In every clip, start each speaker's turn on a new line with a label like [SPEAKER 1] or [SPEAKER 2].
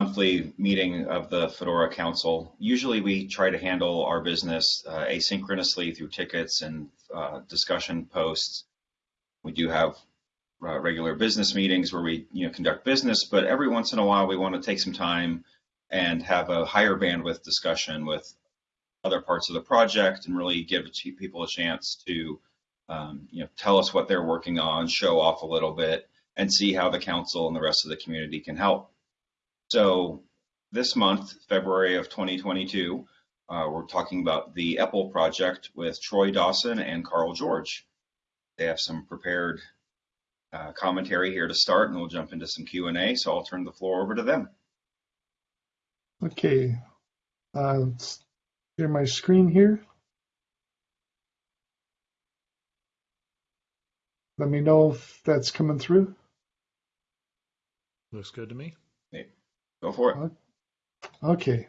[SPEAKER 1] monthly meeting of the Fedora Council. Usually we try to handle our business uh, asynchronously through tickets and uh, discussion posts. We do have uh, regular business meetings where we you know conduct business, but every once in a while we want to take some time and have a higher bandwidth discussion with other parts of the project and really give people a chance to um, you know tell us what they're working on, show off a little bit, and see how the council and the rest of the community can help. So this month, February of 2022, uh, we're talking about the EPEL project with Troy Dawson and Carl George. They have some prepared uh, commentary here to start, and we'll jump into some Q&A. So I'll turn the floor over to them.
[SPEAKER 2] Okay, uh, let's share my screen here. Let me know if that's coming through.
[SPEAKER 3] Looks good to me.
[SPEAKER 1] Go for it.
[SPEAKER 2] Okay.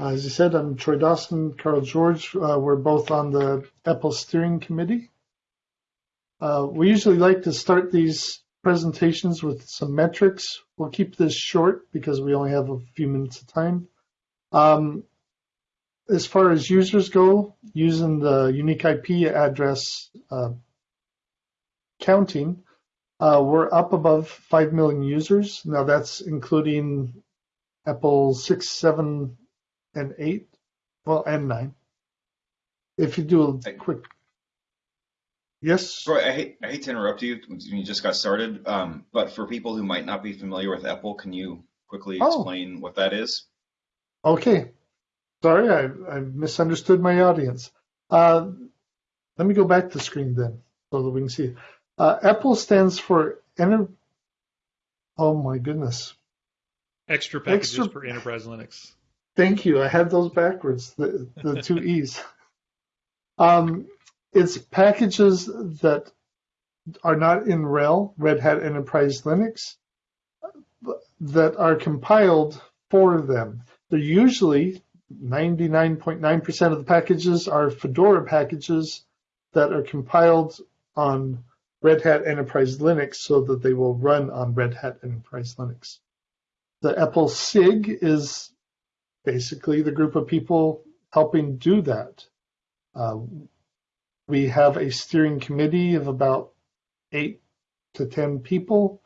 [SPEAKER 2] Uh, as I said, I'm Troy Dawson, Carl George. Uh, we're both on the EPEL steering committee. Uh, we usually like to start these presentations with some metrics. We'll keep this short because we only have a few minutes of time. Um, as far as users go, using the unique IP address uh, counting, uh, we're up above 5 million users. Now that's including EPEL 6, 7, and 8, well, and 9. If you do a quick, yes?
[SPEAKER 1] Troy, I hate, I hate to interrupt you when you just got started, um, but for people who might not be familiar with EPEL, can you quickly
[SPEAKER 2] Oh.
[SPEAKER 1] explain what that is?
[SPEAKER 2] Okay. Sorry, I, I misunderstood my audience. Uh, let me go back to the screen then so that we can see. Uh, EPEL stands for Enter. Oh my goodness.
[SPEAKER 3] Extra packages
[SPEAKER 2] Extra-
[SPEAKER 3] for Enterprise Linux.
[SPEAKER 2] Thank you. I had those backwards, the, the two E's. Um, it's packages that are not in RHEL, Red Hat Enterprise Linux, that are compiled for them. They're usually 99.9% of the packages are Fedora packages that are compiled on Red Hat Enterprise Linux so that they will run on Red Hat Enterprise Linux. The EPEL SIG is basically the group of people helping do that. Uh, we have a steering committee of about eight to 10 people.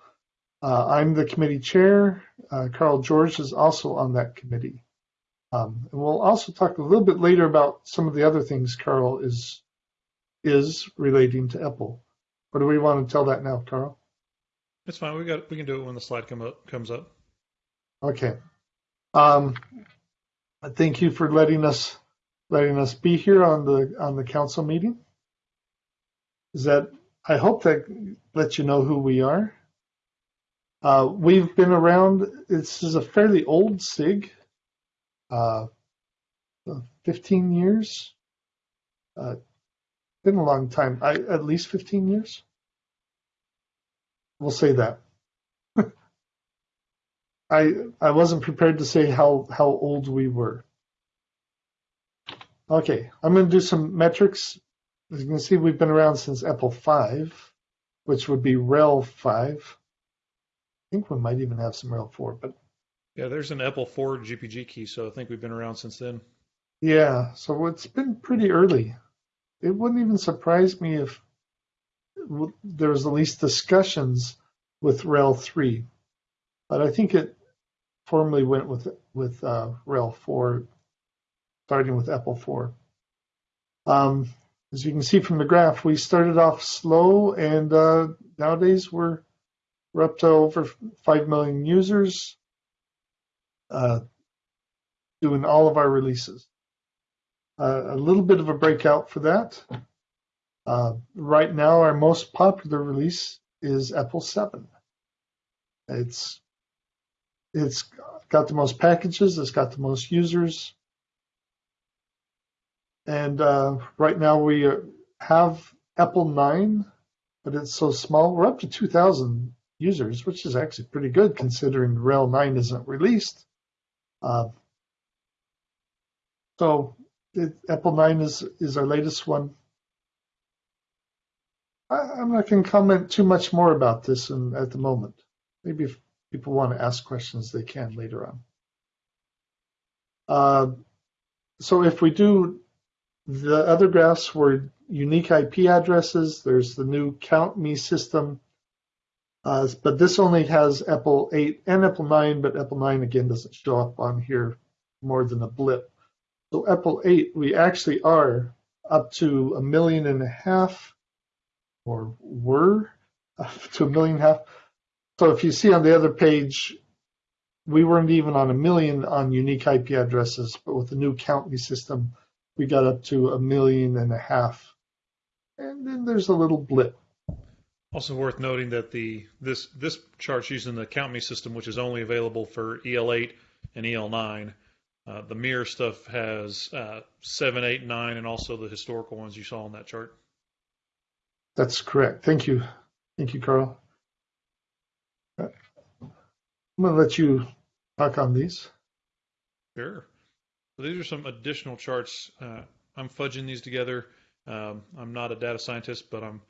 [SPEAKER 2] Uh, I'm the committee chair. Uh, Carl George is also on that committee. Um, and we'll also talk a little bit later about some of the other things Carl is is relating to EPEL. Or do we want to tell that now, Carl?
[SPEAKER 3] It's fine. We got we can do it when the slide come up comes up.
[SPEAKER 2] Okay. Um, thank you for letting us letting us be here on the on the council meeting. Is that I hope that lets you know who we are. Uh, we've been around. This is a fairly old SIG, uh, 15 years. Uh, been a long time. I, at least 15 years. We'll say that. I I wasn't prepared to say how how old we were. Okay, I'm going to do some metrics. As you can see, we've been around since EPEL 5, which would be RHEL 5. I think we might even have some RHEL 4, but
[SPEAKER 3] Yeah, there's an EPEL 4 GPG key, so I think we've been around since then.
[SPEAKER 2] yeah, so it's been pretty early. It wouldn't even surprise me if there was at least discussions with RHEL 3, but I think it formally went with with uh, RHEL 4, starting with EPEL 4. Um, as you can see from the graph, we started off slow, and uh, nowadays we're we're up to over 5 million users uh, doing all of our releases. Uh, a little bit of a breakout for that. Uh, right now, our most popular release is EPEL 7. It's it's got the most packages, it's got the most users, and uh, right now we uh, have EPEL 9, but it's so small. We're up to 2,000 users, which is actually pretty good considering RHEL 9 isn't released. Uh, so it, EPEL 9 is, is our latest one. I, I'm not going to comment too much more about this in, at the moment. Maybe people want to ask questions, they can later on. Uh, so if we do, the other graphs were unique IP addresses. There's the new Count Me system. Uh, but this only has EPEL 8 and EPEL 9, but EPEL 9 again doesn't show up on here more than a blip. So EPEL 8, we actually are up to a million and a half, or were up to a million and a half. So if you see on the other page, we weren't even on a million on unique IP addresses, but with the new Count Me system, we got up to a million and a half. And then there's a little blip.
[SPEAKER 3] Also worth noting that the this this chart's using the Count Me system, which is only available for EL8 and EL9. Uh, the mirror stuff has uh, 7, 8, 9, and also the historical ones you saw on that chart.
[SPEAKER 2] That's correct. Thank you. Thank you, Carl. I'm going to let you talk on these.
[SPEAKER 3] Sure. So these are some additional charts. Uh, I'm fudging these together. Um, I'm not a data scientist, but I'm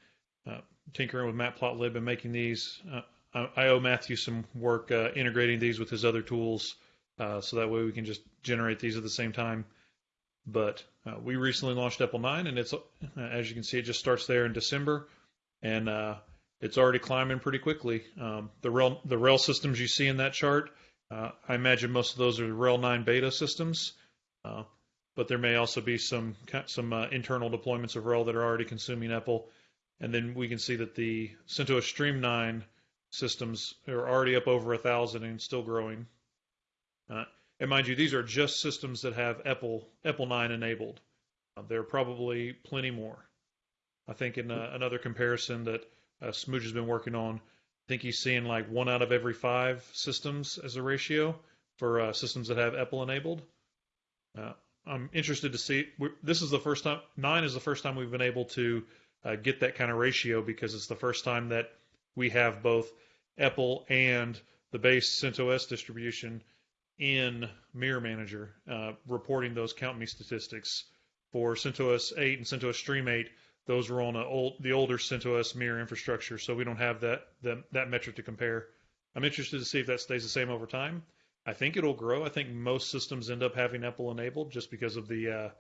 [SPEAKER 3] uh, tinkering with Matplotlib and making these. Uh, I, I owe Matthew some work uh, integrating these with his other tools, uh, so that way we can just generate these at the same time. But uh, we recently launched EPEL 9, and it's as you can see, it just starts there in December, and it's already climbing pretty quickly. Um, the RHEL the RHEL systems you see in that chart, I imagine most of those are RHEL 9 beta systems. Uh, but there may also be some some uh, internal deployments of RHEL that are already consuming EPEL. And then we can see that the CentOS Stream 9 systems are already up over a thousand and still growing. Uh, and mind you, these are just systems that have EPEL EPEL 9 enabled. Uh, there are probably plenty more. I think in uh, another comparison that uh, Smooge has been working on, I think he's seeing like one out of every five systems as a ratio for uh, systems that have EPEL enabled. Uh, I'm interested to see. This is the first time. Nine is the first time we've been able to uh, get that kind of ratio because it's the first time that we have both EPEL and the base CentOS distribution in Mirror Manager, uh, reporting those count me statistics. For CentOS 8 and CentOS Stream 8, those were on old, the older CentOS Mirror infrastructure, so we don't have that, that that metric to compare. I'm interested to see if that stays the same over time. I think it'll grow. I think most systems end up having EPEL enabled just because of the uh,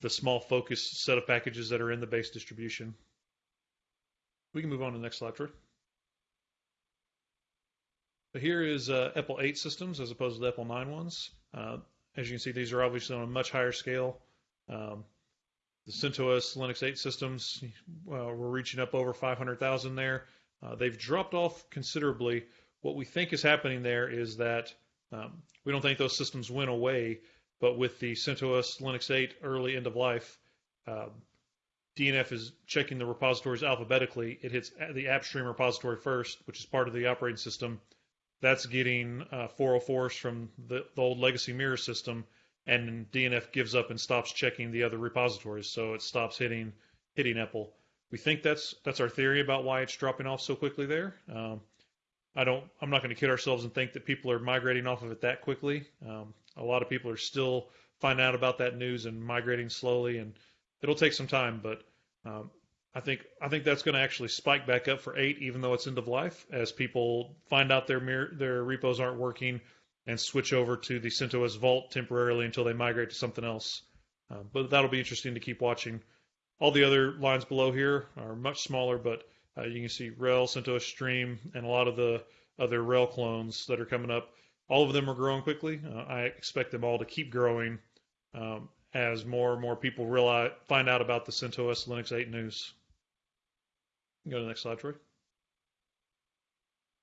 [SPEAKER 3] the small focus set of packages that are in the base distribution. We can move on to the next slide, Troy. Here is uh, EPEL 8 systems as opposed to the EPEL 9 ones. Uh, as you can see, these are obviously on a much higher scale. Um, the CentOS Linux 8 systems, uh, we're reaching up over 500,000 there. Uh, they've dropped off considerably. What we think is happening there is that um, we don't think those systems went away, but with the CentOS Linux 8 early end of life, uh, DNF is checking the repositories alphabetically. It hits the AppStream repository first, which is part of the operating system. That's getting uh, 404s from the, the old legacy mirror system, and DNF gives up and stops checking the other repositories, so it stops hitting hitting EPEL. We think that's that's our theory about why it's dropping off so quickly there. Um, I don't. I'm not going to kid ourselves and think that people are migrating off of it that quickly. Um, a lot of people are still finding out about that news and migrating slowly, and it'll take some time. But um, I think I think that's going to actually spike back up for eight, even though it's end of life, as people find out their their repos aren't working and switch over to the CentOS Vault temporarily until they migrate to something else. Uh, but that'll be interesting to keep watching. All the other lines below here are much smaller, but uh, you can see RHEL, CentOS Stream, and a lot of the other RHEL clones that are coming up. All of them are growing quickly. Uh, I expect them all to keep growing um, as more and more people realize, find out about the CentOS Linux 8 news. Go to the next slide, Troy.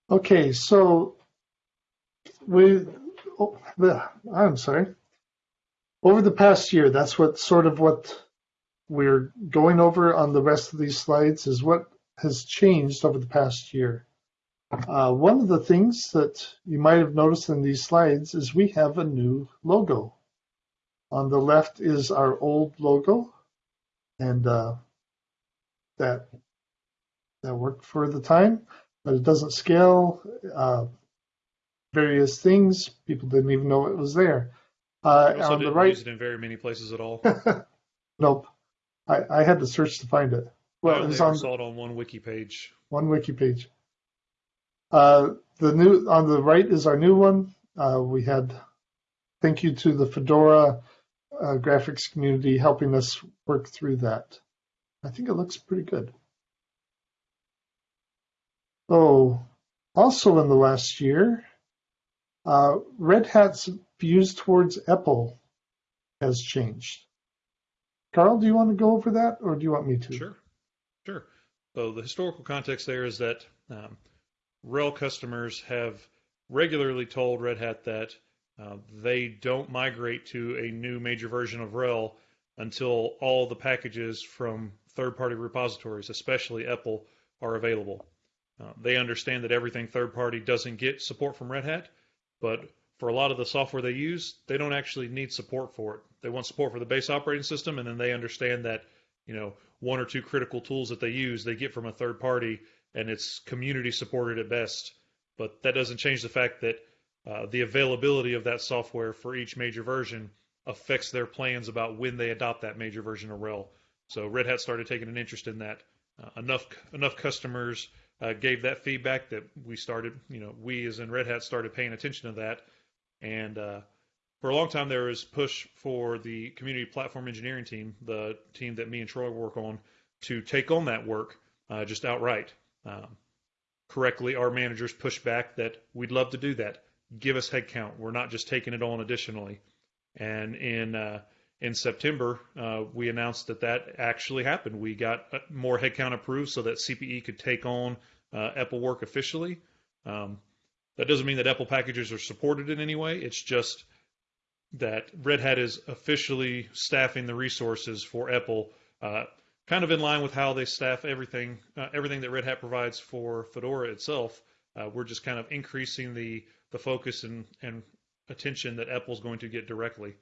[SPEAKER 2] Okay, so we, oh, I'm sorry. Over the past year, that's what sort of what we're going over on the rest of these slides is what has changed over the past year. Uh, one of the things that you might have noticed in these slides is we have a new logo. On the left is our old logo, and uh, that that worked for the time, but it doesn't scale. Uh, various things people didn't even know it was there.
[SPEAKER 3] Uh, also on the right, use it in very many places at all.
[SPEAKER 2] nope, I, I had to search to find it.
[SPEAKER 3] Well, it was on, saw it on one wiki page.
[SPEAKER 2] One wiki page. Uh, the new on the right is our new one. Uh, we had thank you to the Fedora uh, graphics community helping us work through that. I think it looks pretty good. Oh, also in the last year, Red Hat's views towards EPEL has changed. Carl, do you want to go over that, or do you want me to?
[SPEAKER 3] Sure, sure. So the historical context there is that um, RHEL customers have regularly told Red Hat that uh, they don't migrate to a new major version of RHEL until all the packages from third-party repositories, especially EPEL, are available. Uh, they understand that everything third-party doesn't get support from Red Hat, but for a lot of the software they use, they don't actually need support for it. They want support for the base operating system, and then they understand that you know one or two critical tools that they use they get from a third party, and it's community supported at best. But that doesn't change the fact that uh, the availability of that software for each major version affects their plans about when they adopt that major version of RHEL. So Red Hat started taking an interest in that. Uh, enough enough customers uh, gave that feedback that we started, you know, we as in Red Hat started paying attention to that. And uh, for a long time, there was push for the community platform engineering team, the team that me and Troy work on, to take on that work uh, just outright. Um, correctly, our managers pushed back that we'd love to do that. Give us headcount. We're not just taking it on additionally. And in uh, in September, uh, we announced that that actually happened. We got uh, more headcount approved so that CPE could take on uh, EPEL work officially. Um, that doesn't mean that EPEL packages are supported in any way. It's just that Red Hat is officially staffing the resources for EPEL, uh, kind of in line with how they staff everything, uh, everything that Red Hat provides for Fedora itself. Uh, we're just kind of increasing the the focus and, and attention that EPEL is going to get directly.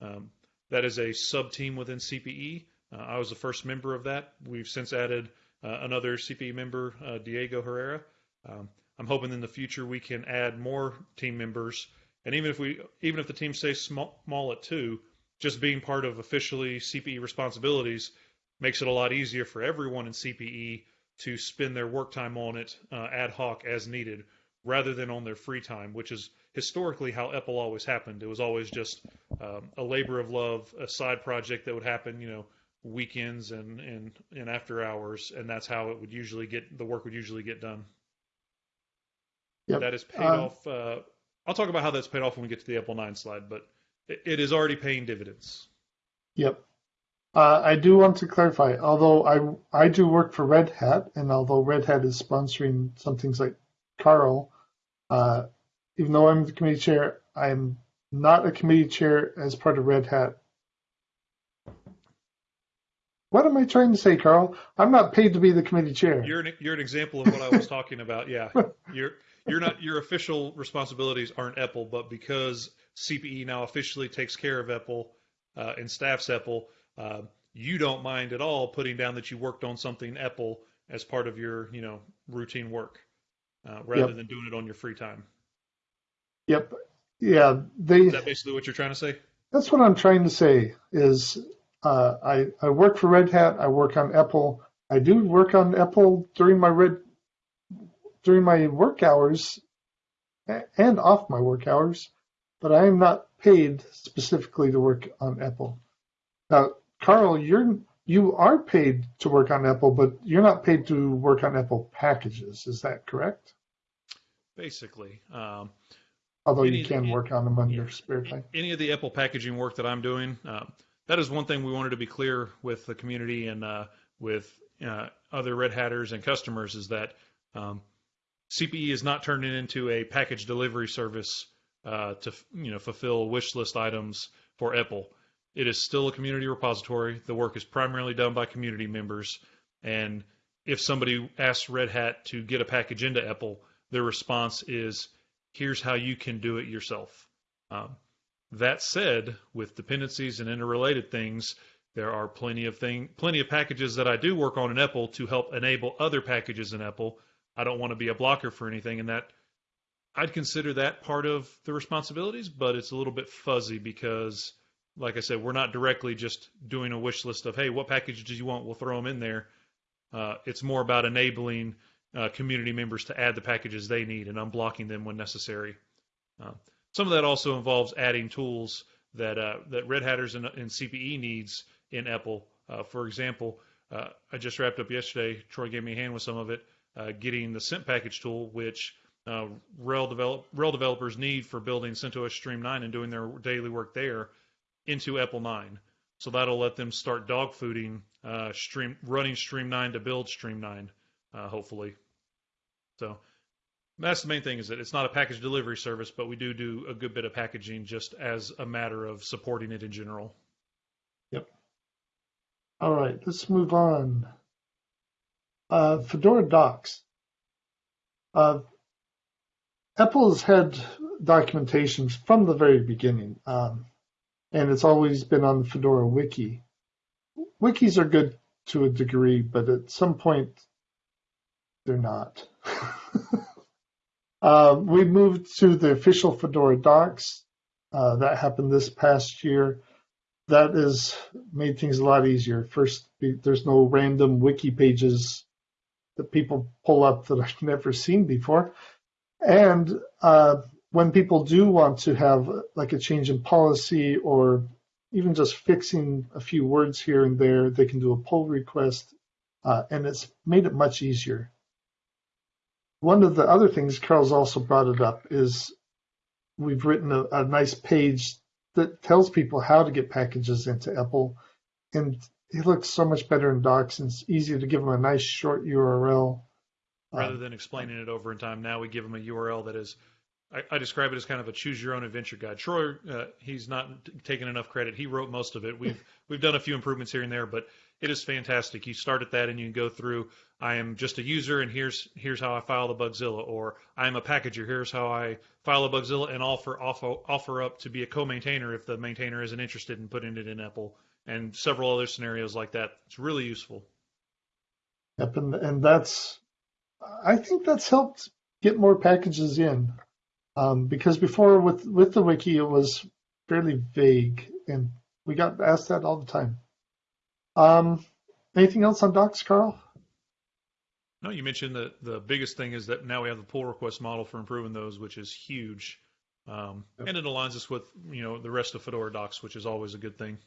[SPEAKER 3] Um, that is a sub team within CPE. Uh, I was the first member of that. We've since added uh, another CPE member, uh, Diego Herrera. Um, I'm hoping in the future we can add more team members, and even if we, even if the team stays small, small at two, just being part of officially CPE responsibilities makes it a lot easier for everyone in CPE to spend their work time on it uh, ad hoc as needed, rather than on their free time, which is historically how EPEL always happened. It was always just um, a labor of love, a side project that would happen, you know, weekends and, and, and after hours, and that's how it would usually get the work would usually get done.
[SPEAKER 2] Yep.
[SPEAKER 3] That is paid
[SPEAKER 2] Uh,
[SPEAKER 3] off. Uh, I'll talk about how that's paid off when we get to the EPEL 9 slide, but it, it is already paying dividends.
[SPEAKER 2] Yep. Uh, I do want to clarify, although I I do work for Red Hat, and although Red Hat is sponsoring some things like Carl, uh, even though I'm the committee chair, I'm not a committee chair as part of Red Hat. What am I trying to say, Carl? I'm not paid to be the committee chair.
[SPEAKER 3] You're an, you're an example of what I was talking about. Yeah, you're you're not your official responsibilities aren't EPEL, but because CPE now officially takes care of EPEL uh, and staffs EPEL, uh, you don't mind at all putting down that you worked on something EPEL as part of your you know routine work, uh, rather
[SPEAKER 2] Yep.
[SPEAKER 3] than doing it on your free time.
[SPEAKER 2] Yep. Yeah, they.
[SPEAKER 3] Is that basically what you're trying to say?
[SPEAKER 2] That's what I'm trying to say. Is uh, I I work for Red Hat. I work on EPEL. I do work on EPEL during my red during my work hours and off my work hours, but I am not paid specifically to work on EPEL. Now, Carl, you're you are paid to work on EPEL, but you're not paid to work on EPEL packages. Is that correct?
[SPEAKER 3] Basically, um,
[SPEAKER 2] Although
[SPEAKER 3] Any-
[SPEAKER 2] you can work on them on your spare time.
[SPEAKER 3] any of the EPEL packaging work that I'm doing, uh, that is one thing we wanted to be clear with the community and uh, with uh, other Red Hatters and customers is that um, CPE is not turning into a package delivery service uh, to you know fulfill wish list items for EPEL. It is still a community repository. The work is primarily done by community members, and if somebody asks Red Hat to get a package into EPEL, their response is, "Here's how you can do it yourself." Um, that said, with dependencies and interrelated things, there are plenty of thing, plenty of packages that I do work on in EPEL to help enable other packages in EPEL. I don't want to be a blocker for anything, and that I'd consider that part of the responsibilities, but it's a little bit fuzzy because, like I said, we're not directly just doing a wish list of, hey, what packages do you want? We'll throw them in there. Uh, it's more about enabling uh, community members to add the packages they need and unblocking them when necessary. Uh, some of that also involves adding tools that uh, that Red Hatters and, and CPE needs in EPEL. Uh, for example, uh, I just wrapped up yesterday. Troy gave me a hand with some of it, uh, getting the SIMP package tool, which RHEL, develop, RHEL developers need for building CentOS Stream 9 and doing their daily work there into EPEL 9. So that'll let them start dog fooding uh, stream running Stream 9 to build Stream 9, uh, hopefully. So that's the main thing is that it's not a package delivery service, but we do do a good bit of packaging just as a matter of supporting it in general.
[SPEAKER 2] Yep. All right, let's move on. Uh, Fedora Docs. Uh, has had documentation from the very beginning, um, and it's always been on the Fedora Wiki. Wikis are good to a degree, but at some point, they're not. uh, we moved to the official Fedora docs. Uh, that happened this past year. That has made things a lot easier. First, there's no random wiki pages that people pull up that I've never seen before. And uh, when people do want to have like a change in policy or even just fixing a few words here and there, they can do a pull request, uh, and it's made it much easier. One of the other things Carl's also brought it up is we've written a, a nice page that tells people how to get packages into EPEL, and it looks so much better in docs, and it's easier to give them a nice short URL.
[SPEAKER 3] Rather than explaining it over in time, now we give them a URL that is I, I, describe it as kind of a choose your own adventure guide. Troy, uh, he's not t- taking enough credit. He wrote most of it. We've we've done a few improvements here and there, but it is fantastic. You start at that and you can go through. I am just a user, and here's here's how I file the Bugzilla, or I am a packager. Here's how I file a Bugzilla and offer offer offer up to be a co-maintainer if the maintainer isn't interested in putting it in EPEL, and several other scenarios like that. It's really useful.
[SPEAKER 2] Yep, and, and that's I think that's helped get more packages in. Um, because before with with the wiki it was fairly vague, and we got asked that all the time. Um, anything else on docs, Carl?
[SPEAKER 3] No, you mentioned that the biggest thing is that now we have the pull request model for improving those, which is huge, um, yep. and it aligns us with you know the rest of Fedora docs, which is always a good thing.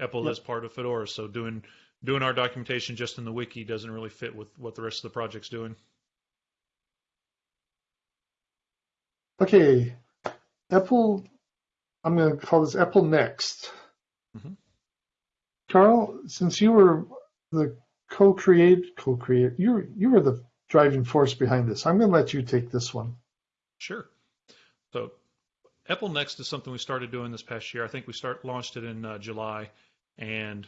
[SPEAKER 3] EPEL yep. is part of Fedora, so doing doing our documentation just in the wiki doesn't really fit with what the rest of the project's doing.
[SPEAKER 2] Okay, EPEL. I'm going to call this EPEL Next. Mm-hmm. Carl, since you were the co-create, co-create, you you were the driving force behind this. I'm going to let you take this one.
[SPEAKER 3] Sure. So, EPEL Next is something we started doing this past year. I think we start launched it in uh, July, and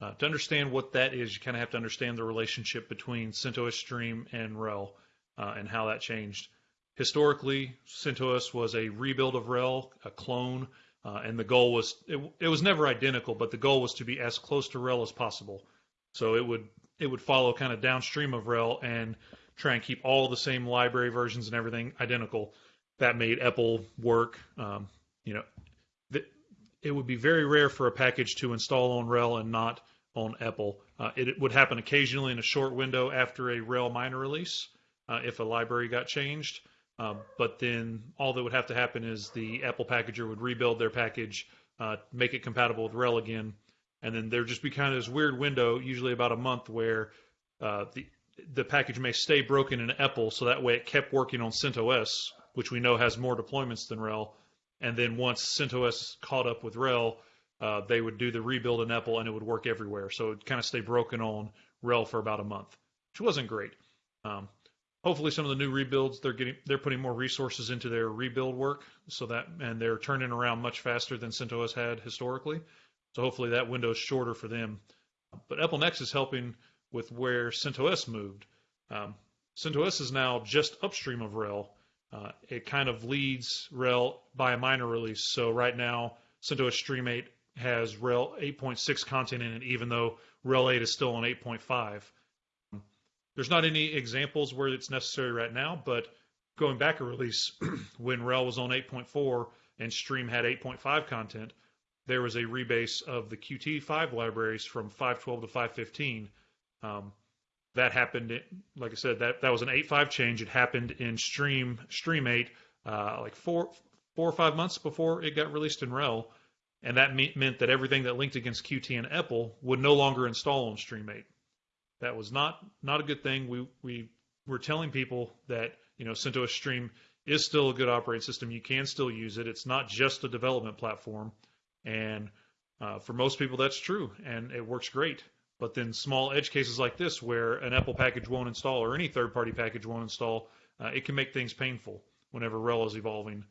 [SPEAKER 3] uh, to understand what that is, you kind of have to understand the relationship between CentOS Stream and RHEL uh, and how that changed. Historically, CentOS was a rebuild of RHEL, a clone, uh, and the goal was it, it, was never identical, but the goal was to be as close to RHEL as possible. So it would it would follow kind of downstream of RHEL and try and keep all the same library versions and everything identical. That made EPEL work. Um, you know, th- it would be very rare for a package to install on RHEL and not on EPEL. Uh, it, it, would happen occasionally in a short window after a RHEL minor release uh, if a library got changed. Uh, but then all that would have to happen is the EPEL packager would rebuild their package, uh, make it compatible with RHEL again, and then there'd just be kind of this weird window, usually about a month, where uh, the the package may stay broken in EPEL, so that way it kept working on CentOS, which we know has more deployments than RHEL. And then once CentOS caught up with RHEL, uh, they would do the rebuild in EPEL and it would work everywhere. So it kind of stay broken on RHEL for about a month, which wasn't great. Um, hopefully some of the new rebuilds they're getting they're putting more resources into their rebuild work so that and they're turning around much faster than CentOS had historically. So hopefully that window is shorter for them. But EPEL Next is helping with where CentOS moved. Um, CentOS is now just upstream of RHEL. Uh, it kind of leads RHEL by a minor release. So right now, CentOS Stream 8 has RHEL 8.6 content in it, even though RHEL 8 is still on 8.5. There's not any examples where it's necessary right now, but going back a release, when RHEL was on 8.4 and Stream had 8.5 content, there was a rebase of the Qt5 libraries from 512 to 515. Um, that happened, like I said, that, that was an 8.5 change. It happened in Stream Stream 8, uh, like four four or five months before it got released in RHEL, and that me- meant that everything that linked against Qt and EPEL would no longer install on Stream 8. That was not not a good thing. We we were telling people that you know CentOS Stream is still a good operating system. You can still use it. It's not just a development platform, and uh, for most people that's true, and it works great. But then small edge cases like this, where an EPEL package won't install or any third-party package won't install, uh, it can make things painful whenever RHEL is evolving.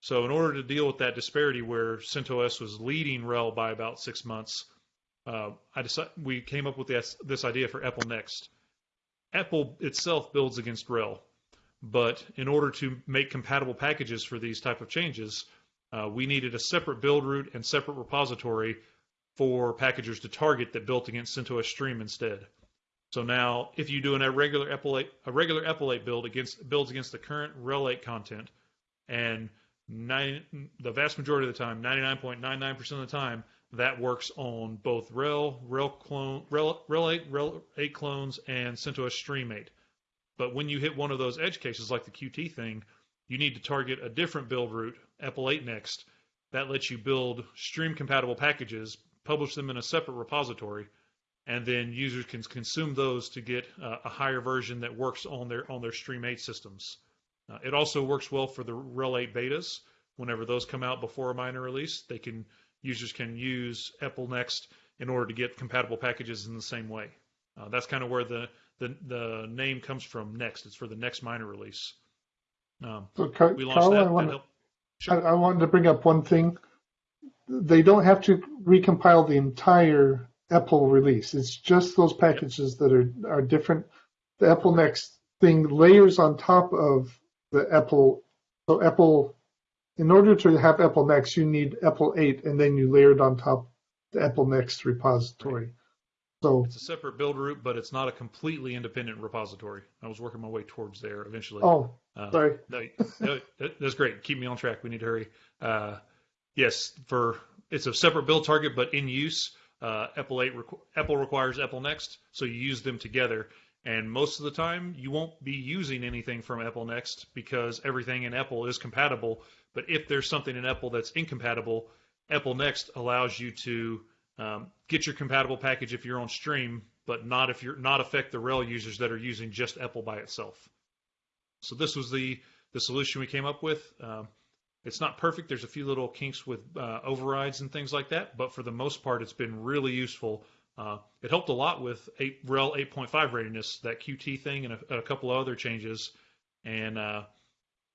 [SPEAKER 3] So in order to deal with that disparity where CentOS was leading RHEL by about six months, uh, I decided, we came up with this, this idea for EPEL Next. EPEL itself builds against RHEL, but in order to make compatible packages for these type of changes, uh, we needed a separate build root and separate repository for packagers to target that built against CentOS Stream instead. So now, if you do an irregular 8, a regular 8 build against builds against the current RHEL 8 content, and the vast majority of the time, 99.99% of the time, that works on both RHEL, RHEL clone, RHEL, RHEL 8, RHEL 8 clones, and CentOS Stream 8. But when you hit one of those edge cases like the Qt thing, you need to target a different build root, EPEL 8 next. That lets you build stream compatible packages, publish them in a separate repository, and then users can consume those to get uh, a higher version that works on their on their Stream 8 systems. Uh, it also works well for the RHEL 8 betas. Whenever those come out before a minor release, they can users can use EPEL Next in order to get compatible packages in the same way. Uh, that's kind of where the, the the name comes from. Next, it's for the next minor release. Um,
[SPEAKER 2] So, Car-
[SPEAKER 3] we
[SPEAKER 2] Carl,
[SPEAKER 3] that.
[SPEAKER 2] I
[SPEAKER 3] that
[SPEAKER 2] want,
[SPEAKER 3] helped-
[SPEAKER 2] I, I wanted to bring up one thing. They don't have to recompile the entire EPEL release. It's just those packages that are, are different. The EPEL Next thing layers on top of the EPEL. So EPEL, in order to have EPEL Next, you need EPEL 8, and then you layer it on top the EPEL Next repository. So,
[SPEAKER 3] It's a separate build root, but it's not a completely independent repository. I was working my way towards there eventually.
[SPEAKER 2] oh,
[SPEAKER 3] Uh,
[SPEAKER 2] sorry.
[SPEAKER 3] No, no, that's great. Keep me on track. We need to hurry. Uh, yes, for it's a separate build target, but in use, uh, EPEL 8 requ- EPEL requires EPEL Next, so you use them together. And most of the time, you won't be using anything from EPEL Next because everything in EPEL is compatible. But if there's something in EPEL that's incompatible, EPEL Next allows you to um, get your compatible package if you're on stream, but not if you're not affect the RHEL users that are using just EPEL by itself. So this was the the solution we came up with. Um, it's not perfect. There's a few little kinks with uh, overrides and things like that, but for the most part, it's been really useful. Uh, it helped a lot with 8, RHEL 8.5 readiness, that QT thing, and a, a couple of other changes. And uh,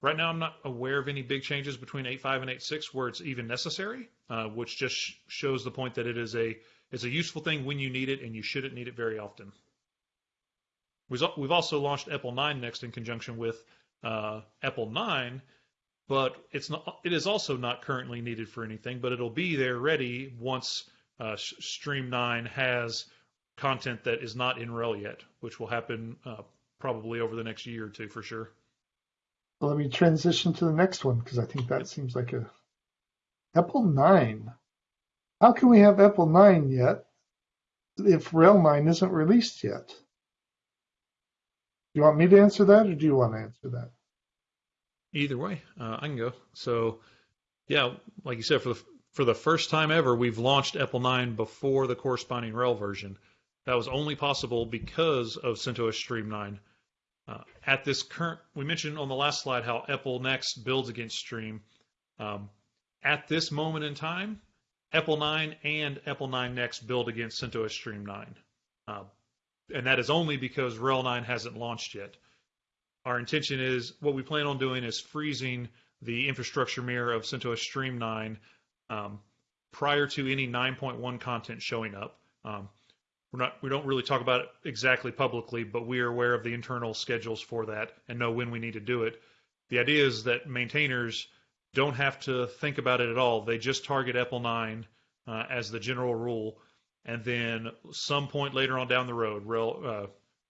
[SPEAKER 3] right now, I'm not aware of any big changes between 8.5 and 8.6 where it's even necessary, uh, which just sh- shows the point that it is a is a useful thing when you need it, and you shouldn't need it very often. We've We've also launched EPEL 9 next in conjunction with uh, EPEL 9, but it's not. It is also not currently needed for anything, but it'll be there ready once uh, Stream 9 has content that is not in RHEL yet, which will happen uh, probably over the next year or two for sure.
[SPEAKER 2] Let me transition to the next one because I think that seems like a EPEL 9. How can we have EPEL 9 yet if RHEL 9 isn't released yet? Do you want me to answer that or do you want to answer that?
[SPEAKER 3] Either way, uh, I can go. So, yeah, like you said, for the for the first time ever, we've launched EPEL 9 before the corresponding RHEL version. That was only possible because of CentOS Stream 9. Uh, at this current, we mentioned on the last slide how EPEL Next builds against Stream. Um, at this moment in time, EPEL 9 and EPEL 9 Next build against CentOS Stream 9. Uh, and that is only because RHEL 9 hasn't launched yet. Our intention is what we plan on doing is freezing the infrastructure mirror of CentOS Stream 9 um, prior to any 9.1 content showing up. Um, we're not, we don't really talk about it exactly publicly, but we are aware of the internal schedules for that and know when we need to do it. The idea is that maintainers don't have to think about it at all. They just target EPEL 9 uh, as the general rule, and then some point later on down the road, rel, uh,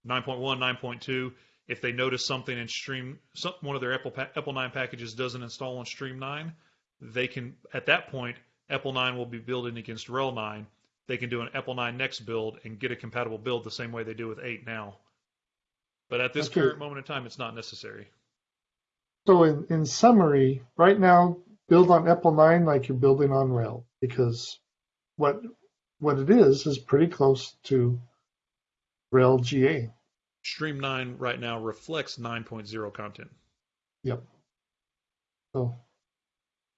[SPEAKER 3] 9.1, 9.2, if they notice something in Stream, some, one of their pa- 9 packages doesn't install on Stream 9, they can, at that point, EPEL 9 will be building against RHEL 9. They can do an EPEL 9 next build and get a compatible build the same way they do with 8 now. But at this
[SPEAKER 2] Okay.
[SPEAKER 3] current moment in time, it's not necessary.
[SPEAKER 2] So in, in summary, right now build on EPEL 9 like you're building on RHEL because what what it is is pretty close to RHEL GA.
[SPEAKER 3] Stream 9 right now reflects 9.0 content.
[SPEAKER 2] Yep. So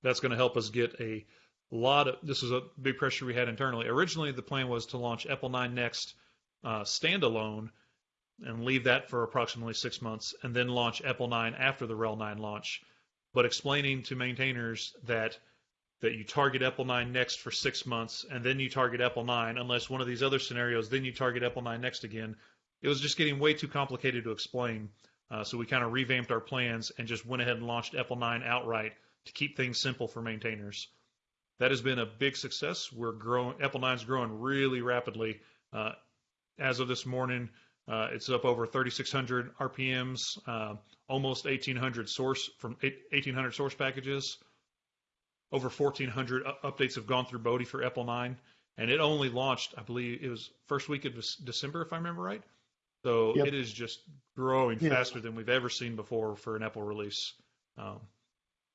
[SPEAKER 3] That's going to help us get a lot of. This was a big pressure we had internally. Originally, the plan was to launch EPEL 9 Next uh, standalone and leave that for approximately six months, and then launch EPEL 9 after the RHEL 9 launch. But explaining to maintainers that that you target EPEL 9 next for six months, and then you target EPEL 9, unless one of these other scenarios, then you target EPEL 9 next again. It was just getting way too complicated to explain. Uh, so we kind of revamped our plans and just went ahead and launched EPEL 9 outright to keep things simple for maintainers. That has been a big success. We're growing. EPEL 9 is growing really rapidly. Uh, as of this morning, uh, it's up over 3,600 RPMs, uh, almost 1,800 source from 1,800 source packages. Over 1,400 updates have gone through Bodhi for EPEL9, and it only launched, I believe, it was first week of December, if I remember right. So
[SPEAKER 2] Yep.
[SPEAKER 3] it is just growing
[SPEAKER 2] Yeah.
[SPEAKER 3] faster than we've ever seen before for an EPEL release. Um,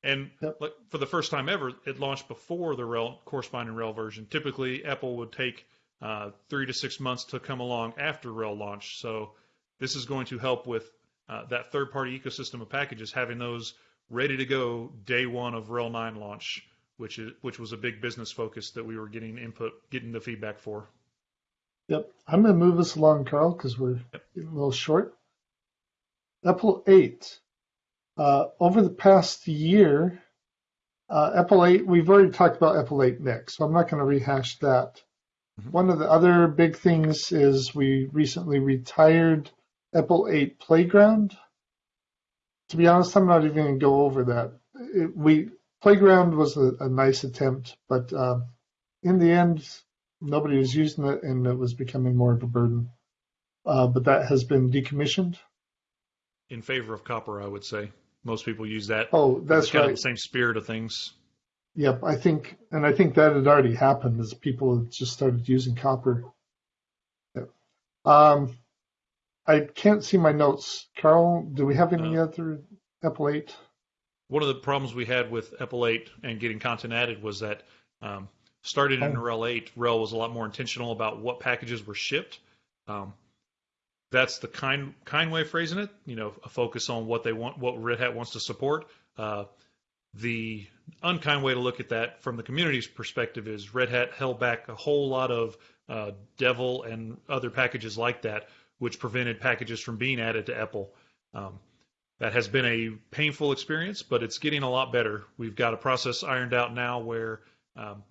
[SPEAKER 3] and
[SPEAKER 2] Yep.
[SPEAKER 3] like for the first time ever, it launched before the RHEL corresponding RHEL version. Typically, EPEL would take uh, three to six months to come along after RHEL launch. So this is going to help with uh, that third-party ecosystem of packages, having those ready to go day one of RHEL 9 launch, which is which was a big business focus that we were getting input, getting the feedback for.
[SPEAKER 2] Yep. I'm going to move us along, Carl, because we're getting a little short. EPEL 8. Uh, over the past year, uh, EPEL 8, we've already talked about 8 next, so I'm not going to rehash that.
[SPEAKER 3] Mhm.
[SPEAKER 2] One of the other big things is we recently retired EPEL 8 Playground. To be honest, I'm not even going to go over that. It, we Playground was a, a nice attempt, but uh, in the end, nobody was using it, and it was becoming more of a burden. Uh, but that has been decommissioned.
[SPEAKER 3] In favor of COPR, I would say most people use that.
[SPEAKER 2] Oh, that's
[SPEAKER 3] it's kind
[SPEAKER 2] right.
[SPEAKER 3] of the same spirit of things.
[SPEAKER 2] Yep, I think, and I think that had already happened as people had just started using COPR. Yep. Um, I can't see my notes. Carl, do we have any other 8?
[SPEAKER 3] One of the problems we had with 8 and getting content added was that um, started in
[SPEAKER 2] Oh.
[SPEAKER 3] RHEL 8, RHEL was a lot more intentional about what packages were shipped. Um, that's the kind kind way of phrasing it. You know, a focus on what they want, what Red Hat wants to support. Uh, the unkind way to look at that from the community's perspective is Red Hat held back a whole lot of uh, devel and other packages like that, which prevented packages from being added to EPEL. Um, that has been a painful experience, but it's getting a lot better. We've got a process ironed out now where um,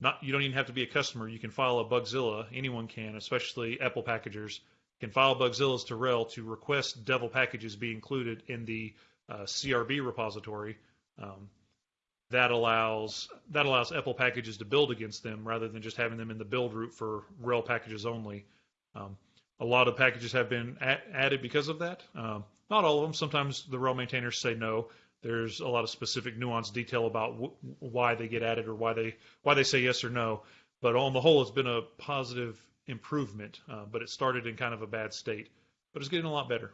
[SPEAKER 3] not you don't even have to be a customer. You can file a Bugzilla. Anyone can, especially EPEL packagers, can file Bugzillas to RHEL to request devel packages be included in the uh, CRB repository. Um, that allows that allows EPEL packages to build against them rather than just having them in the build root for RHEL packages only. Um, a lot of packages have been a- added because of that. Um, not all of them. Sometimes the RHEL maintainers say no. There's a lot of specific nuanced detail about why they get added or why they why they say yes or no. But on the whole, it's been a positive improvement. Uh, but it started in kind of a bad state, but it's getting a lot better.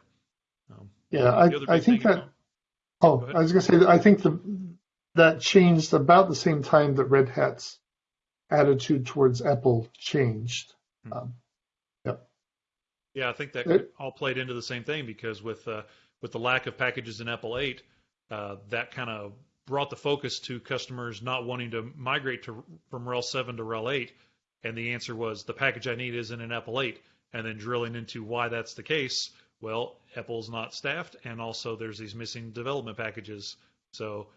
[SPEAKER 3] Um,
[SPEAKER 2] Yeah, I, I think that. Oh, I was going to say that I think the, that changed about the same time that Red Hat's attitude towards EPEL changed.
[SPEAKER 3] Hmm.
[SPEAKER 2] Um,
[SPEAKER 3] Yeah, I think that
[SPEAKER 2] It-
[SPEAKER 3] all played into the same thing because with uh, with the lack of packages in EPEL 8, uh, that kind of brought the focus to customers not wanting to migrate to from RHEL 7 to RHEL 8, and the answer was the package I need isn't in EPEL 8. And then drilling into why that's the case, well, EPEL's not staffed, and also there's these missing development packages. So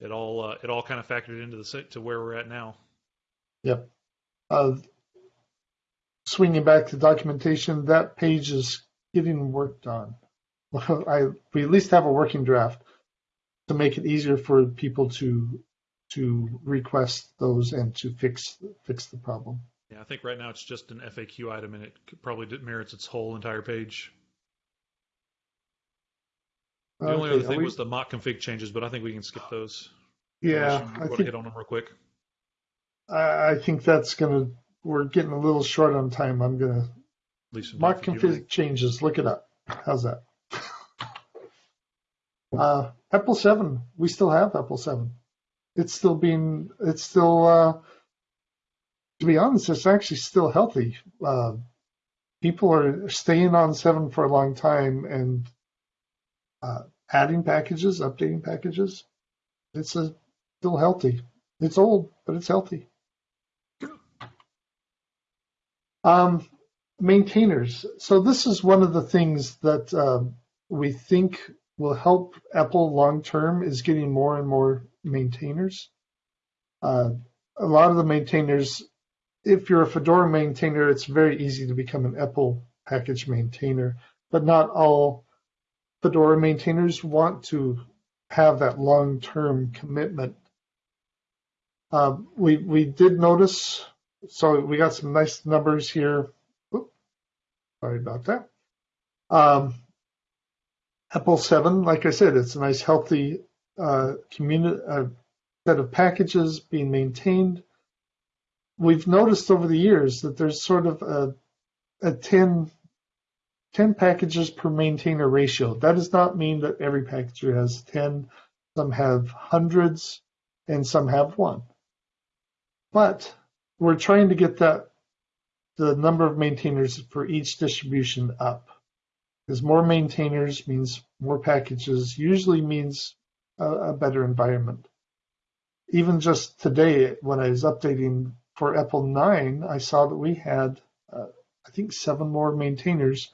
[SPEAKER 3] it all uh, it all kind of factored into the to where we're at now.
[SPEAKER 2] Yep. Uh, swinging back to documentation, that page is getting worked on. I we at least have a working draft to make it easier for people to to request those and to fix fix the problem.
[SPEAKER 3] Yeah, I think right now it's just an FAQ item, and it probably merits its whole entire page. The only other thing
[SPEAKER 2] we-
[SPEAKER 3] was the mock config changes, but I think we can skip those.
[SPEAKER 2] yeah, I think
[SPEAKER 3] hit on them real quick.
[SPEAKER 2] I, I think that's gonna. We're getting a little short on time. I'm gonna
[SPEAKER 3] Leave some time
[SPEAKER 2] mark
[SPEAKER 3] for Q&A.
[SPEAKER 2] config changes. Look it up. How's that? Uh, EPEL seven. We still have EPEL seven. It's still being, it's still, uh, to be honest, it's actually still healthy. Uh, people are staying on seven for a long time and uh, adding packages, updating packages. It's a, still healthy. It's old, but it's healthy. Um, maintainers. So this is one of the things that um, we think will help EPEL long term is getting more and more maintainers. Uh, a lot of the maintainers, if you're a Fedora maintainer, it's very easy to become an EPEL package maintainer, but not all Fedora maintainers want to have that long term commitment. Uh, we we did notice, so we got some nice numbers here. Sorry about that. Um, EPEL 7, like I said, it's a nice, healthy set of packages being maintained. We've noticed over the years that there's sort of a, a 10, 10 packages per maintainer ratio. That does not mean that every packager has 10. Some have hundreds and some have one. But we're trying to get that the number of maintainers for each distribution up. Because more maintainers means more packages, usually means a, a better environment. Even just today, when I was updating for EPEL 9, I saw that we had, uh, I think, seven more maintainers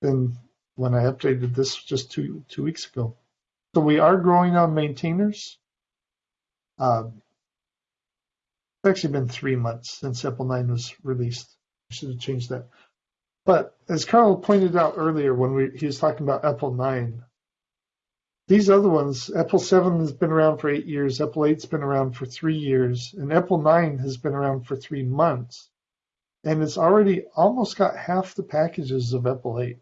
[SPEAKER 2] than when I updated this just two two weeks ago. So we are growing on maintainers. Uh, it's actually been three months since EPEL 9 was released. I should have changed that. But as Carl pointed out earlier when we, he was talking about EPEL 9, these other ones, EPEL 7 has been around for eight years, EPEL 8's been around for three years, and EPEL 9 has been around for three months. And it's already almost got half the packages of EPEL 8.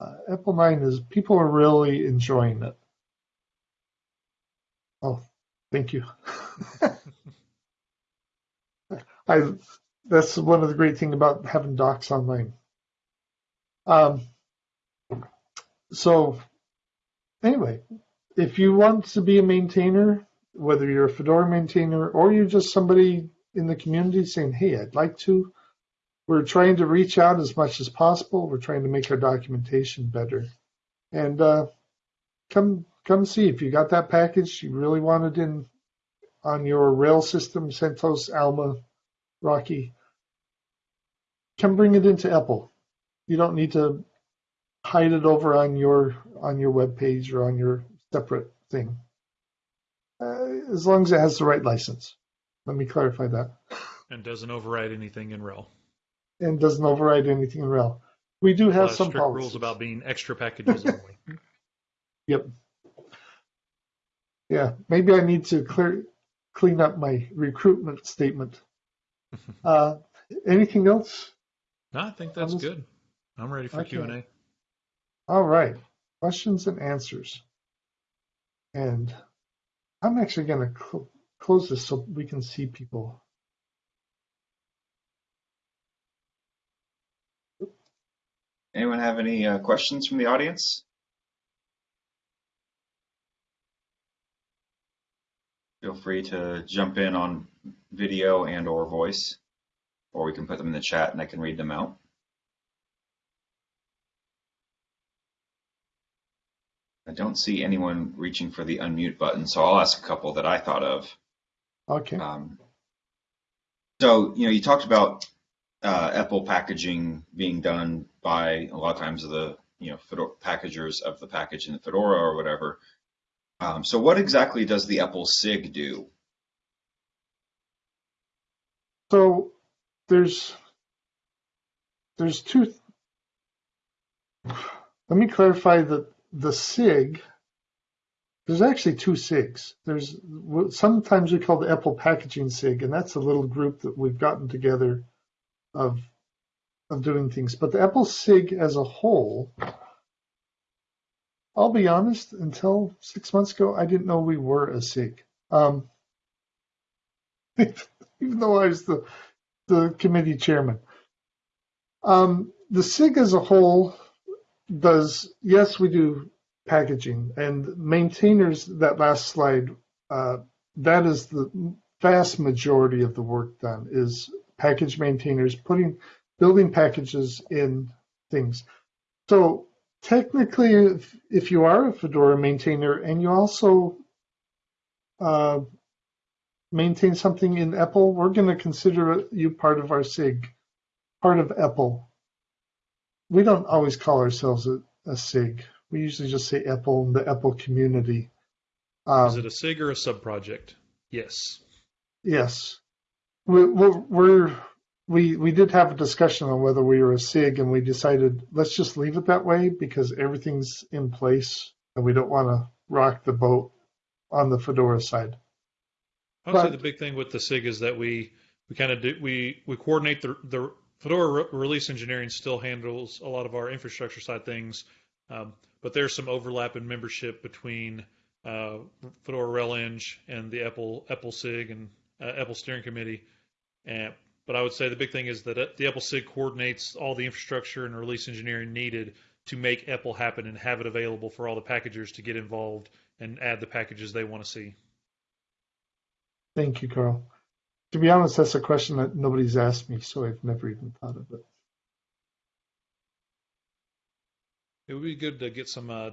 [SPEAKER 2] Uh, EPEL 9 is, people are really enjoying it. Oh, thank you. I, that's one of the great things about having docs online. Um, so anyway, if you want to be a maintainer, whether you're a Fedora maintainer or you're just somebody in the community saying, hey, I'd like to, we're trying to reach out as much as possible. We're trying to make our documentation better. And uh, come come see if you got that package you really wanted in on your RHEL system, CentOS, Alma, Rocky. Come bring it into EPEL you don't need to hide it over on your on your web page or on your separate thing. Uh, as long as it has the right license. Let me clarify that.
[SPEAKER 3] And doesn't override anything in RHEL.
[SPEAKER 2] And doesn't override anything in RHEL. We do have some
[SPEAKER 3] strict
[SPEAKER 2] policies.
[SPEAKER 3] rules about being extra packages only.
[SPEAKER 2] Yep. Yeah, maybe I need to clear clean up my recruitment statement. Uh, anything else?
[SPEAKER 3] no, I think that's
[SPEAKER 2] Almost-
[SPEAKER 3] good. I'm ready for
[SPEAKER 2] Okay.
[SPEAKER 3] Q and A.
[SPEAKER 2] All right, questions and answers. And I'm actually going to cl- close this so we can see people.
[SPEAKER 1] Anyone have any uh, questions from the audience? Feel free to jump in on video and or voice, or we can put them in the chat and I can read them out. I don't see anyone reaching for the unmute button, so I'll ask a couple that I thought of.
[SPEAKER 2] Okay.
[SPEAKER 1] Um, so, you know, you talked about uh, EPEL packaging being done by a lot of times the, you know, Fedora, packagers of the package in the Fedora or whatever. Um, so what exactly does the EPEL SIG do?
[SPEAKER 2] So there's there's two. Let me clarify that the SIG. There's actually two SIGs. There's sometimes we call the EPEL Packaging SIG, and that's a little group that we've gotten together of of doing things. But the EPEL SIG as a whole, I'll be honest, until six months ago, I didn't know we were a SIG. Um, even though I was the the committee chairman. Um, the SIG as a whole does, yes, we do packaging and maintainers, that last slide, uh, that is the vast majority of the work done is package maintainers putting building packages in things. So technically, if, if you are a Fedora maintainer and you also uh, maintain something in EPEL, we're going to consider you part of our SIG, part of EPEL. We don't always call ourselves a, a SIG. We usually just say EPEL, the EPEL community. Um,
[SPEAKER 3] Is it a SIG or a subproject? Yes.
[SPEAKER 2] Yes, we, we're, we're we we did have a discussion on whether we were a SIG, and we decided let's just leave it that way because everything's in place, and we don't want to rock the boat on the Fedora side.
[SPEAKER 3] I would say the big thing with the SIG is that we we kind of do we we coordinate the the Fedora re- release engineering still handles a lot of our infrastructure side things, um, but there's some overlap in membership between uh, Fedora RelEng and the EPEL EPEL SIG and uh, EPEL Steering Committee. And but I would say the big thing is that uh, the EPEL SIG coordinates all the infrastructure and release engineering needed to make EPEL happen and have it available for all the packagers to get involved and add the packages they want to see.
[SPEAKER 2] Thank you, Carl. To be honest, that's a question that nobody's asked me, so I've never even thought of it.
[SPEAKER 3] It would be good to get some uh,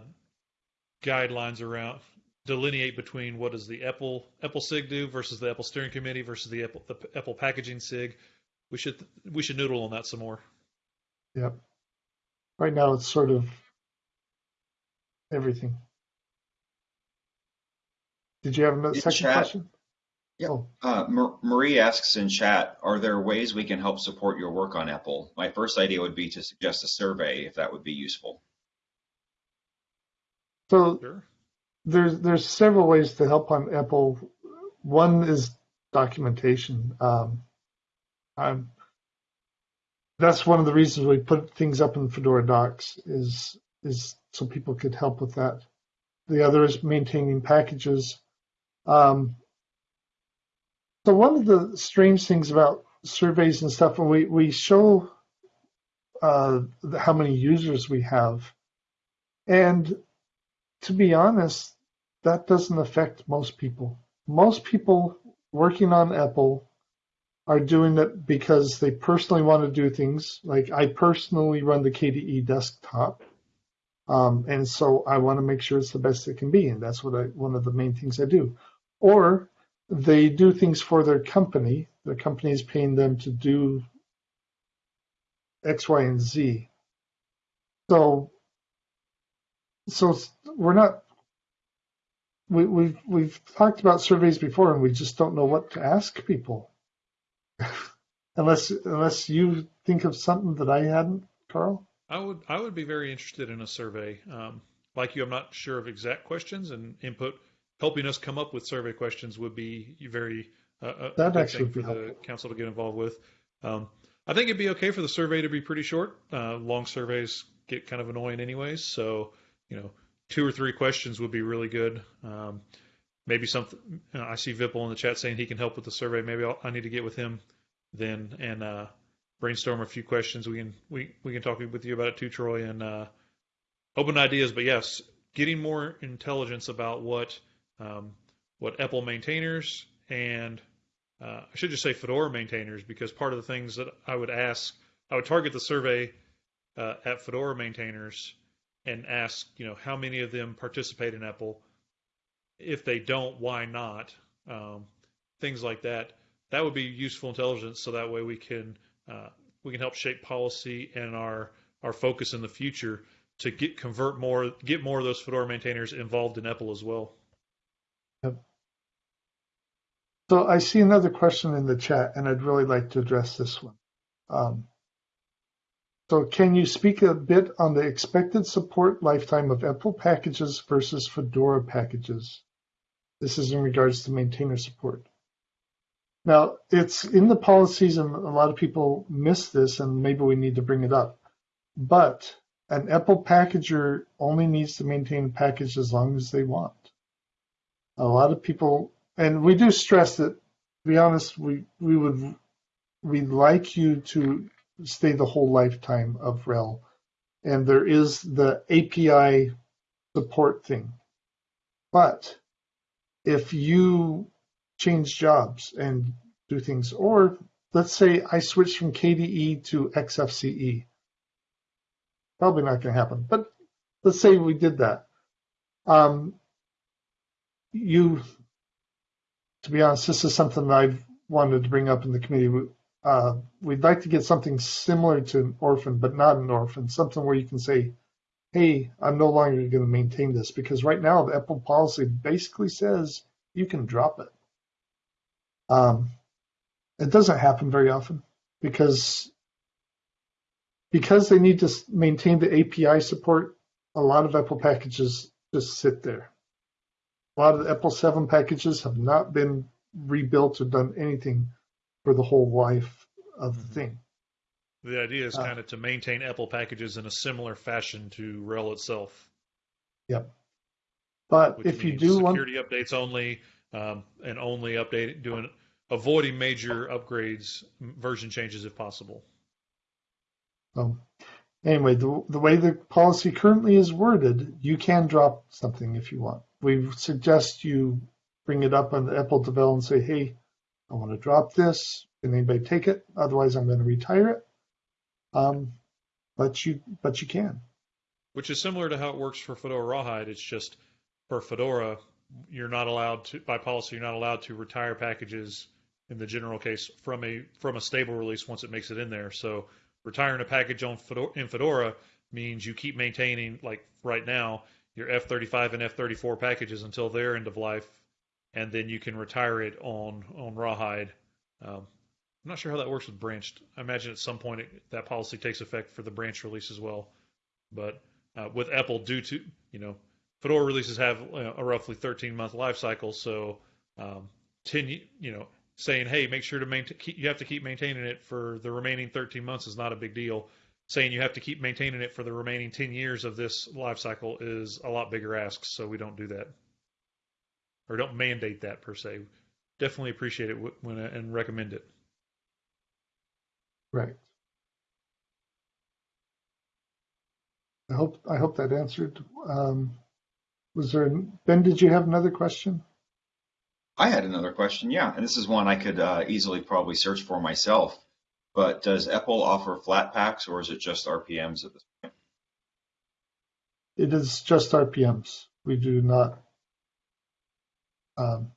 [SPEAKER 3] guidelines around delineate between what does the EPEL EPEL SIG do versus the EPEL Steering Committee versus the EPEL the EPEL Packaging SIG. We should we should noodle on that some more.
[SPEAKER 2] Yep. Right now, it's sort of everything. Did you have a second
[SPEAKER 1] chat.
[SPEAKER 2] question?
[SPEAKER 1] Yep.
[SPEAKER 2] Oh,
[SPEAKER 1] Uh, Mar- Marie asks in chat, are there ways we can help support your work on EPEL? My first idea would be to suggest a survey if that would be useful.
[SPEAKER 2] so
[SPEAKER 3] Sure.
[SPEAKER 2] there's there's several ways to help on EPEL. One is documentation. Um, I'm, that's one of the reasons we put things up in Fedora Docs is is so people could help with that. The other is maintaining packages. Um, so one of the strange things about surveys and stuff, when we we show uh, how many users we have, and to be honest, that doesn't affect most people. Most people working on EPEL are doing it because they personally want to do things. Like I personally run the KDE desktop, um, and so I want to make sure it's the best it can be, and that's what I one of the main things I do. Or they do things for their company. Their company is paying them to do X, Y, and Z. So so we're not we, we've we've talked about surveys before and we just don't know what to ask people unless unless you think of something that i hadn't carl
[SPEAKER 3] I would I would be very interested in a survey. Um, like you, I'm not sure of exact questions and input. Helping us come up with survey questions would be very uh, a
[SPEAKER 2] That'd actually
[SPEAKER 3] for
[SPEAKER 2] be
[SPEAKER 3] the
[SPEAKER 2] helpful.
[SPEAKER 3] council to get involved with. Um, I think it'd be okay for the survey to be pretty short. Uh, long surveys get kind of annoying anyways, so you know, two or three questions would be really good. Um, maybe something. You know, I see Vipple in the chat saying he can help with the survey. Maybe I'll, I need to get with him then and uh, brainstorm a few questions. We can we we can talk with you about it too, Troy, and uh, open ideas. But yes, getting more intelligence about what um, what EPEL maintainers and uh, I should just say Fedora maintainers because part of the things that I would ask, I would target the survey uh, at Fedora maintainers and ask, you know, how many of them participate in EPEL. If they don't, why not? Um, things like that. That would be useful intelligence, so that way we can uh, we can help shape policy and our our focus in the future to get convert more get more of those Fedora maintainers involved in EPEL as well.
[SPEAKER 2] So i see another question in the chat and i'd really like to address this one um, so can you speak a bit on the expected support lifetime of EPEL packages versus fedora packages this is in regards to maintainer support Now, it's in the policies, and a lot of people miss this, and maybe we need to bring it up. But an EPEL packager only needs to maintain a package as long as they want. A lot of people, and we do stress that, to be honest, we, we would we'd like you to stay the whole lifetime of RHEL. And there is the API support thing. But if you change jobs and do things. Or let's say I switch from KDE to XFCE. Probably not going to happen, but let's say we did that. Um, you, to be honest, this is something I've wanted to bring up in the committee. Uh, we'd like to get something similar to an orphan, but not an orphan, something where you can say, hey, I'm no longer going to maintain this because right now the EPEL policy basically says you can drop it. Um, it doesn't happen very often because because they need to maintain the API support. A lot of EPEL packages just sit there. A lot of the EPEL 7 packages have not been rebuilt or done anything for the whole life of the
[SPEAKER 3] Mhm.
[SPEAKER 2] thing.
[SPEAKER 3] The idea is
[SPEAKER 2] Uh,
[SPEAKER 3] kind of to maintain EPEL packages in a similar fashion to RHEL itself. Yep.
[SPEAKER 2] But
[SPEAKER 3] which
[SPEAKER 2] if you do want,
[SPEAKER 3] security updates only, um, and only update doing avoiding major upgrades, version changes if possible.
[SPEAKER 2] um, anyway, the, the way the policy currently is worded, you can drop something if you want. We suggest you bring it up on the EPEL devel and say, hey, I want to drop this. Can anybody take it? Otherwise, I'm going to retire it. Um, but you, but you can.
[SPEAKER 3] Which is similar to how it works for Fedora Rawhide. It's just for Fedora, you're not allowed to, by policy, you're not allowed to retire packages in the general case from a from a stable release once it makes it in there. So retiring a package on Fedora, in Fedora means you keep maintaining, like right now, your F35 and F34 packages until their end of life, and then you can retire it on on Rawhide. Um, I'm not sure how that works with branched. I imagine at some point it, that policy takes effect for the branch release as well. But uh, with EPEL, due to you know Fedora releases have uh, a roughly 13 month life cycle, so um, 10 you know saying hey make sure to maintain you have to keep maintaining it for the remaining 13 months is not a big deal. Saying you have to keep maintaining it for the remaining 10 years of this life cycle is a lot bigger ask, so we don't do that or don't mandate that per se. Definitely appreciate it wh- when and recommend it.
[SPEAKER 2] Right. I hope I hope that answered. Um, was there Ben? Did you have another question?
[SPEAKER 1] I had another question, yeah, and this is one I could uh, easily probably search for myself. But does EPEL offer Flatpaks or is it just RPMs at this point?
[SPEAKER 2] It is just RPMs. We do not. Um,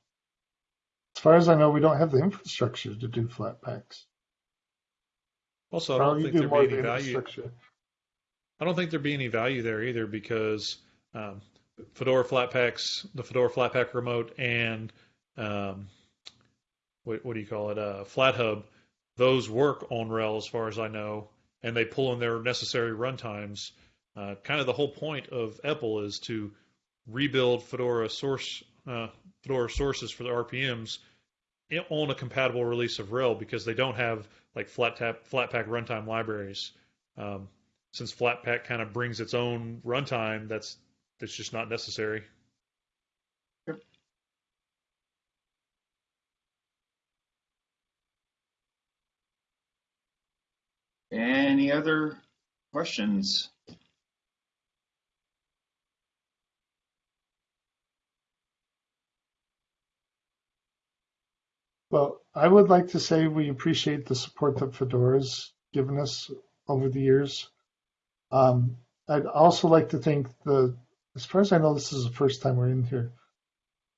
[SPEAKER 2] as far as I know, we don't have the infrastructure to do Flatpaks.
[SPEAKER 3] Also, I don't think
[SPEAKER 2] do
[SPEAKER 3] there'd be any value. I don't think there'd be any value there either because um, Fedora Flatpaks, the Fedora Flatpak remote, and um, what, what do you call it, uh, FlatHub, those work on RHEL as far as I know, and they pull in their necessary runtimes. Uh, kind of the whole point of EPEL is to rebuild Fedora source uh, Fedora sources for the RPMs on a compatible release of RHEL because they don't have like flat Flatpak runtime libraries. Um, since Flatpak kind of brings its own runtime, that's that's just not necessary.
[SPEAKER 1] Any other questions?
[SPEAKER 2] Well, I would like to say we appreciate the support that Fedora's given us over the years. Um, I'd also like to thank the, as far as I know, this is the first time we're in here.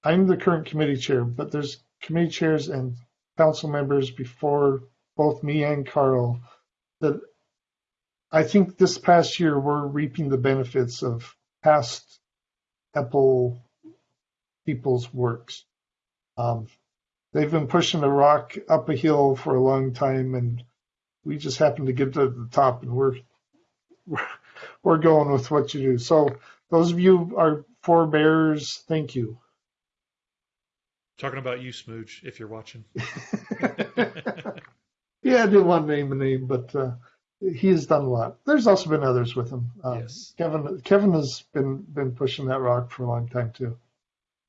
[SPEAKER 2] I'm the current committee chair, but there's committee chairs and council members before both me and Carl that I think this past year we're reaping the benefits of past EPEL people's works. Um, they've been pushing the rock up a hill for a long time, and we just happen to get to the top, and we're we're, we're going with what you do. So those of you are forebears, thank you.
[SPEAKER 3] Talking about you, Smooge, if you're watching.
[SPEAKER 2] Yeah, I didn't want to name a name, but uh, he has done a lot. There's also been others with him. Um,
[SPEAKER 3] Yes.
[SPEAKER 2] Kevin Kevin has been been pushing that rock for a long time too.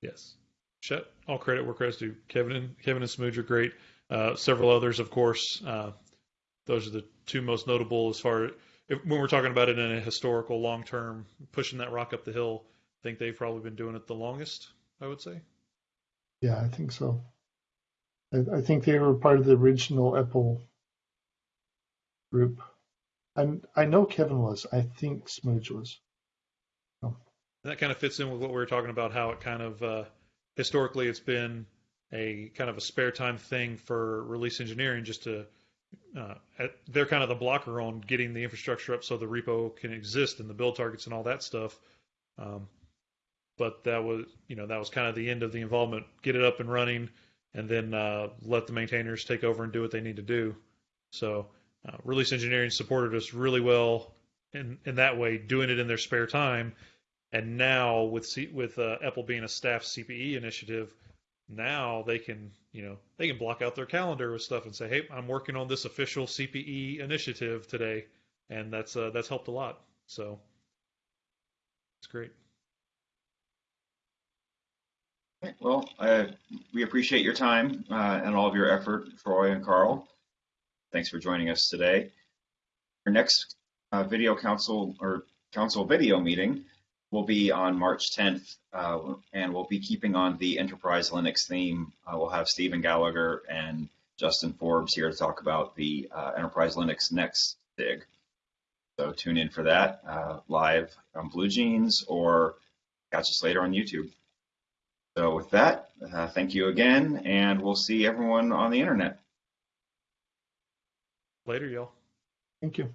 [SPEAKER 3] Yes. Shut all credit where credit's due. Kevin and Kevin and Smooge are great. Uh, several others, of course. Uh, those are the two most notable as far if, when we're talking about it in a historical, long term, pushing that rock up the hill. I think they've probably been doing it the longest. I would say.
[SPEAKER 2] Yeah, I think so. I, I think they were part of the original EPEL group. And I know Kevin was. I think Smooge was.
[SPEAKER 3] that kind of fits in with what we were talking about, how it kind of uh, historically it's been a kind of a spare time thing for release engineering just to uh, they're kind of the blocker on getting the infrastructure up so the repo can exist and the build targets and all that stuff. Um, but that was you know that was kind of the end of the involvement. Get it up and running, and then uh, let the maintainers take over and do what they need to do. So uh, release engineering supported us really well in in that way, doing it in their spare time. And now with C- with uh, EPEL being a staff CPE initiative, now they can you know they can block out their calendar with stuff and say, hey, I'm working on this official CPE initiative today, and that's uh, that's helped a lot. So it's great.
[SPEAKER 1] Well, uh, we appreciate your time uh, and all of your effort, Troy and Carl. Thanks for joining us today. Our next uh, video council or council video meeting will be on March 10th, uh, and we'll be keeping on the enterprise Linux theme. Uh, we'll have Stephen Gallagher and Justin Forbes here to talk about the uh, enterprise Linux next dig. So tune in for that uh, live on Blue Jeans or catch us later on YouTube. So with that, uh, thank you again, and we'll see everyone on the internet.
[SPEAKER 3] Later, y'all.
[SPEAKER 2] Thank you.